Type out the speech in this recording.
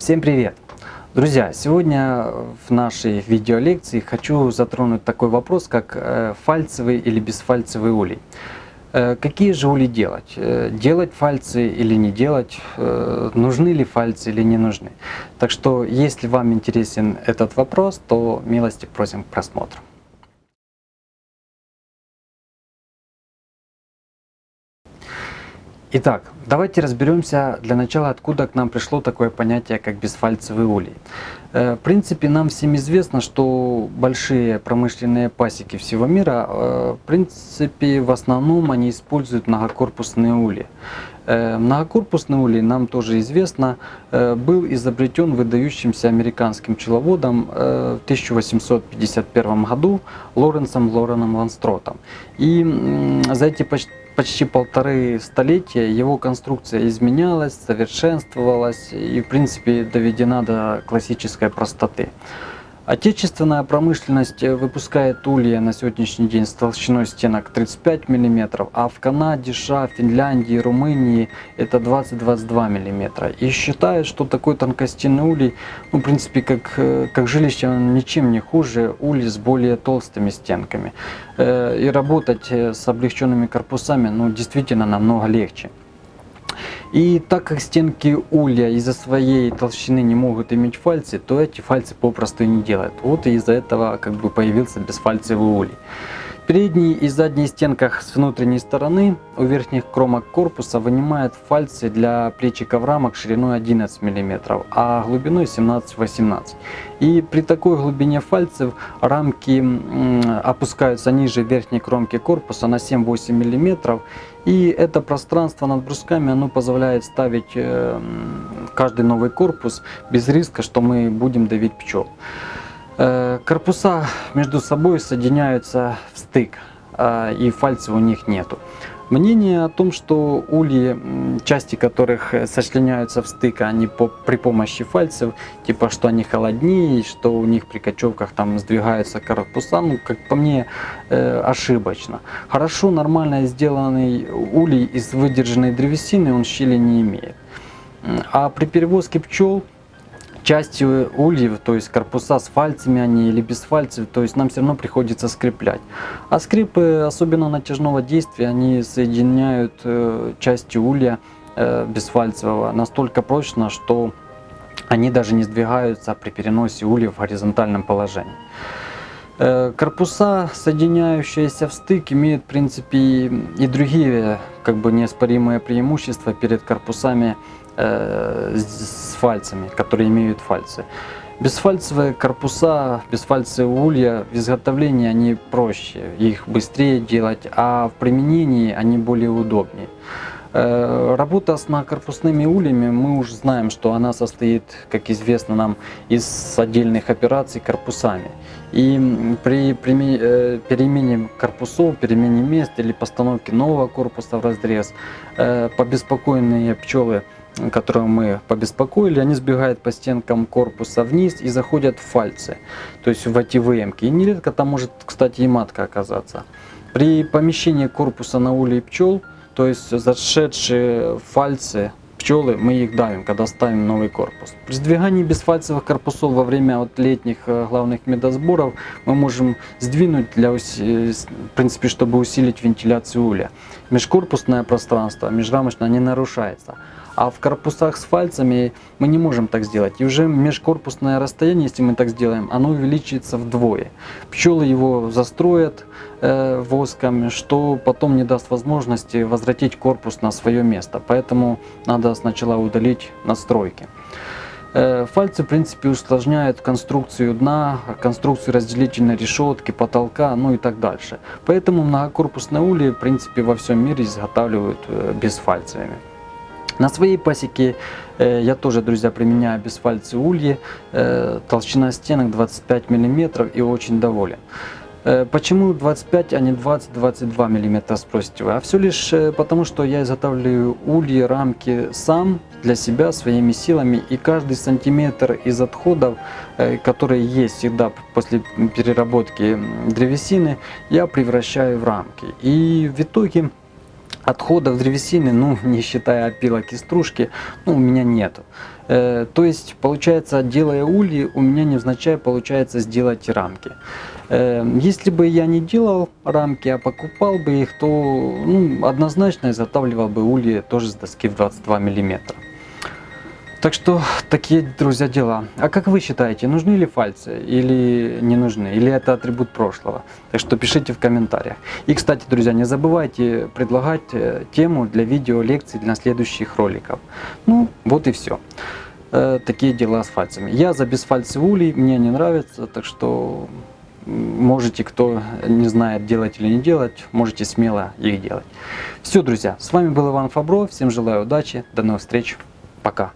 Всем привет! Друзья, сегодня в нашей видеолекции хочу затронуть такой вопрос, как э, фальцевый или бесфальцевый улей. Э, какие же ули делать? Э, делать фальцы или не делать? Нужны ли фальцы или не нужны? Так что, если вам интересен этот вопрос, то милости просим к просмотру. Итак, давайте разберемся для начала, откуда к нам пришло такое понятие, как бесфальцевый улей. Э, в принципе, нам всем известно, что большие промышленные пасеки всего мира, э, в принципе, в основном они используют многокорпусные ули. Э, многокорпусный улей, нам тоже известно, был изобретен выдающимся американским пчеловодом в 1851 году Лоренсом Лореном Ланстротом. И за эти почти почти полторы столетия его конструкция изменялась, совершенствовалась и в принципе доведена до классической простоты. Отечественная промышленность выпускает улья на сегодняшний день с толщиной стенок 35 мм, а в Канаде, США, Финляндии, Румынии это 20-22 мм. И считают, что такой тонкостенный улей, ну, в принципе, как, как жилище, он ничем не хуже ули с более толстыми стенками. Э, и работать с облегченными корпусами ну, действительно намного легче. И так как стенки улья из-за своей толщины не могут иметь фальцы, то эти фальцы попросту не делают. Вот и из-за этого как бы появился бесфальцевый улей. Передние и задние стенках с внутренней стороны у верхних кромок корпуса вынимают фальцы для плечиков рамок шириной 11 мм, а глубиной 17-18 И при такой глубине фальцев рамки опускаются ниже верхней кромки корпуса на 7-8 мм. И это пространство над брусками оно позволяет ставить э, каждый новый корпус без риска, что мы будем давить пчел. Э, корпуса между собой соединяются в стык, а, и фальцев у них нету. Мнение о том, что ульи, части которых сочленяются в стык, они по, при помощи фальцев, типа что они холоднее, что у них при кочевках там сдвигаются корпуса, ну как по мне э, ошибочно. Хорошо, нормально сделанный улей из выдержанной древесины, он щели не имеет. А при перевозке пчел части ульев, то есть корпуса с фальцами они или без фальцев, то есть нам все равно приходится скреплять. А скрипы, особенно натяжного действия, они соединяют э, части улья э, бесфальцевого настолько прочно, что они даже не сдвигаются при переносе улья в горизонтальном положении. Э, корпуса, соединяющиеся в стык, имеют в принципе и другие как бы неоспоримые преимущества перед корпусами э, с фальцами, которые имеют фальцы. Бесфальцевые корпуса, бесфальцевые улья в изготовлении они проще, их быстрее делать, а в применении они более удобнее. Э, работа с многокорпусными ульями, мы уже знаем, что она состоит, как известно нам, из отдельных операций корпусами. И при э, перемене корпусов, перемене мест или постановке нового корпуса в разрез, побеспокоенные пчелы которого мы побеспокоили, они сбегают по стенкам корпуса вниз и заходят в фальцы, то есть в эти выемки. И нередко там может, кстати, и матка оказаться. При помещении корпуса на улей пчел, то есть зашедшие фальцы пчелы, мы их давим, когда ставим новый корпус. При сдвигании бесфальцевых корпусов во время вот летних э, главных медосборов мы можем сдвинуть, для, э, в принципе, чтобы усилить вентиляцию уля. Межкорпусное пространство, межрамочное не нарушается. А в корпусах с фальцами мы не можем так сделать. И уже межкорпусное расстояние, если мы так сделаем, оно увеличится вдвое. Пчелы его застроят э, воском, что потом не даст возможности возвратить корпус на свое место. Поэтому надо сначала удалить настройки. Э, фальцы, в принципе, усложняют конструкцию дна, конструкцию разделительной решетки, потолка, ну и так дальше. Поэтому многокорпусные ульи, в принципе, во всем мире изготавливают э, безфальцевыми. На своей пасеке э, я тоже, друзья, применяю бесфальцы ульи, э, толщина стенок 25 мм и очень доволен. Э, почему 25, а не 20-22 мм, спросите вы? А все лишь потому, что я изготавливаю ульи, рамки сам для себя своими силами и каждый сантиметр из отходов, которые есть всегда после переработки древесины, я превращаю в рамки. И в итоге Отходов древесины, ну, не считая опилок и стружки, ну, у меня нету. Э, то есть, получается, делая ульи, у меня невзначай получается сделать рамки. Э, если бы я не делал рамки, а покупал бы их, то ну, однозначно изготавливал бы ульи тоже с доски в 22 миллиметра. Так что такие, друзья, дела. А как вы считаете, нужны ли фальцы или не нужны? Или это атрибут прошлого? Так что пишите в комментариях. И, кстати, друзья, не забывайте предлагать э, тему для видео лекций для следующих роликов. Ну, вот и все. Э, такие дела с фальцами. Я за бесфальцевый улей, мне не нравится, так что можете, кто не знает делать или не делать, можете смело их делать. Все, друзья, с вами был Иван Фабро, всем желаю удачи, до новых встреч, пока.